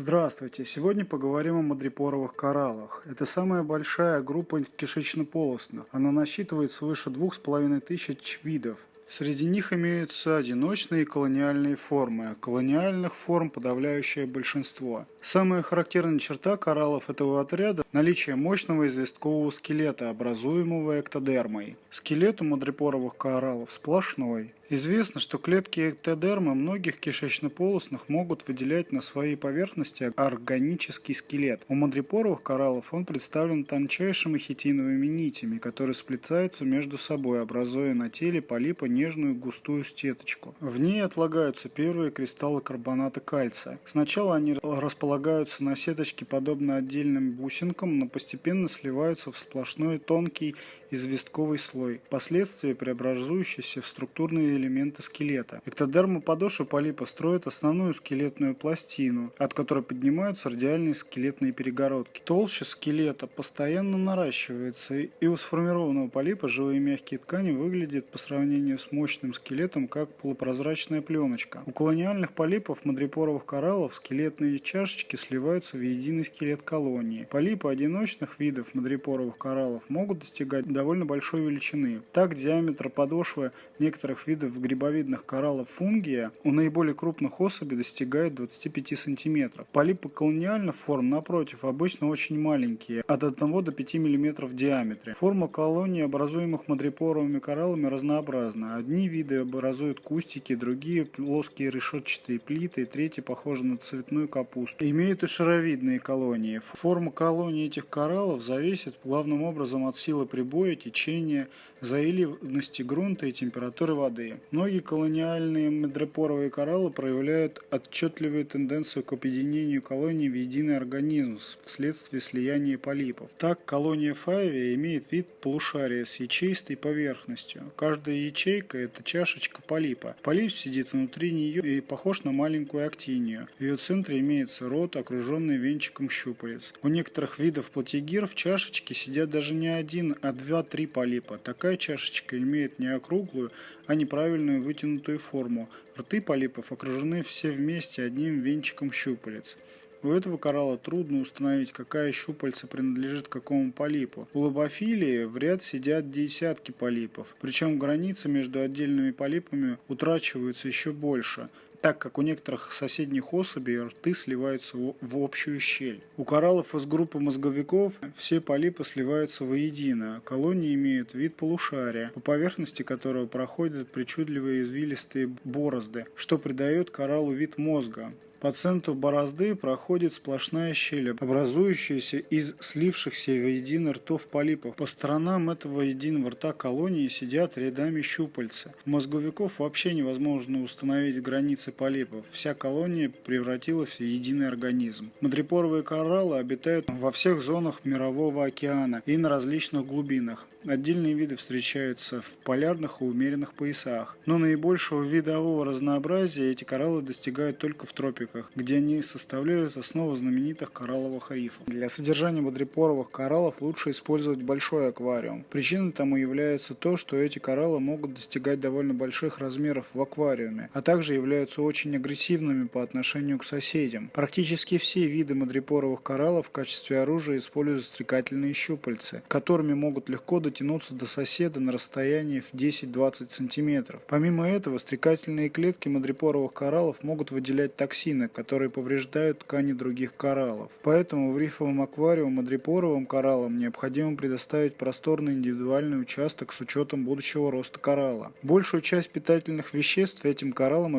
Здравствуйте! Сегодня поговорим о мадрипоровых кораллах. Это самая большая группа кишечно-полостных. Она насчитывает свыше двух с половиной тысяч видов. Среди них имеются одиночные и колониальные формы. Колониальных форм подавляющее большинство. Самая характерная черта кораллов этого отряда – наличие мощного известкового скелета, образуемого эктодермой. Скелет у мадрипоровых кораллов сплошной. Известно, что клетки эктодермы многих кишечно-полостных могут выделять на своей поверхности органический скелет. У мадрипоровых кораллов он представлен тончайшими хитиновыми нитями, которые сплетаются между собой, образуя на теле полипа нежную густую стеточку. В ней отлагаются первые кристаллы карбоната кальция. Сначала они располагаются на сеточке подобно отдельным бусинкам, но постепенно сливаются в сплошной тонкий известковый слой, впоследствии преобразующийся в структурные элементы скелета. Эктодерма подошвы полипа строит основную скелетную пластину, от которой поднимаются радиальные скелетные перегородки. Толще скелета постоянно наращивается, и у сформированного полипа живые мягкие ткани выглядят по сравнению с мощным скелетом как полупрозрачная пленочка. У колониальных полипов мадрипоровых кораллов скелетные чашечки сливаются в единый скелет колонии. Полипы одиночных видов мадрипоровых кораллов могут достигать довольно большой величины. Так диаметр подошвы некоторых видов грибовидных кораллов фунгия у наиболее крупных особей достигает 25 см. Полипы колониальных форм, напротив, обычно очень маленькие, от 1 до 5 мм в диаметре. Форма колонии, образуемых мадрипоровыми кораллами, разнообразна. Одни виды образуют кустики, другие плоские решетчатые плиты, третьи похожи на цветную капусту. Имеют и шаровидные колонии. Форма колонии этих кораллов зависит главным образом от силы прибоя, течения, заиливности грунта и температуры воды. Многие колониальные медропоровые кораллы проявляют отчетливую тенденцию к объединению колоний в единый организм вследствие слияния полипов. Так, колония файвия имеет вид полушария с ячеистой поверхностью. Каждая ячейка – это чашечка полипа. Полип сидит внутри нее и похож на маленькую актинию. В ее центре имеется рот, окруженный венчиком щупалец. У некоторых видов платигир в чашечке сидят даже не один, а два-три полипа. Такая чашечка имеет не округлую, а неправильную вытянутую форму. Рты полипов окружены все вместе одним венчиком щупалец. У этого коралла трудно установить, какая щупальца принадлежит какому полипу. У лобофилии в ряд сидят десятки полипов, причем границы между отдельными полипами утрачиваются еще больше так как у некоторых соседних особей рты сливаются в общую щель. У кораллов из группы мозговиков все полипы сливаются воедино. Колонии имеют вид полушария, по поверхности которого проходят причудливые извилистые борозды, что придает кораллу вид мозга. По центру борозды проходит сплошная щель, образующаяся из слившихся воедино ртов полипов. По сторонам этого единого рта колонии сидят рядами щупальца. У мозговиков вообще невозможно установить границы полипов. Вся колония превратилась в единый организм. Мадрипоровые кораллы обитают во всех зонах Мирового океана и на различных глубинах. Отдельные виды встречаются в полярных и умеренных поясах. Но наибольшего видового разнообразия эти кораллы достигают только в тропиках где они составляют основу знаменитых коралловых рифов. Для содержания бодрепоровых кораллов лучше использовать большой аквариум. Причиной тому является то, что эти кораллы могут достигать довольно больших размеров в аквариуме, а также являются очень агрессивными по отношению к соседям. Практически все виды мадрипоровых кораллов в качестве оружия используют стрекательные щупальца, которыми могут легко дотянуться до соседа на расстоянии в 10-20 см. Помимо этого, стрекательные клетки мадрипоровых кораллов могут выделять токсины, которые повреждают ткани других кораллов. Поэтому в рифовом аквариуме мадрипоровым кораллам необходимо предоставить просторный индивидуальный участок с учетом будущего роста коралла. Большую часть питательных веществ этим кораллам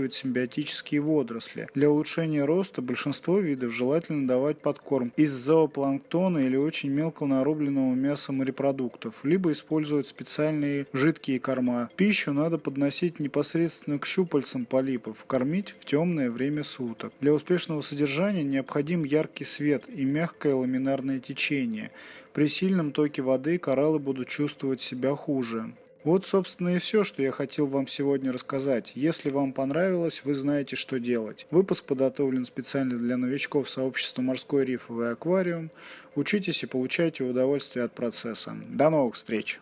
обеспечивают симбиотические водоросли. Для улучшения роста большинство видов желательно давать подкорм из зоопланктона или очень мелко нарубленного мяса морепродуктов, либо использовать специальные жидкие корма. Пищу надо подносить непосредственно к щупальцам полипов, кормить в темное время суток. Для успешного содержания необходим яркий свет и мягкое ламинарное течение. При сильном токе воды кораллы будут чувствовать себя хуже. Вот, собственно, и все, что я хотел вам сегодня рассказать. Если вам понравилось, вы знаете, что делать. Выпуск подготовлен специально для новичков сообщества «Морской рифовый аквариум». Учитесь и получайте удовольствие от процесса. До новых встреч!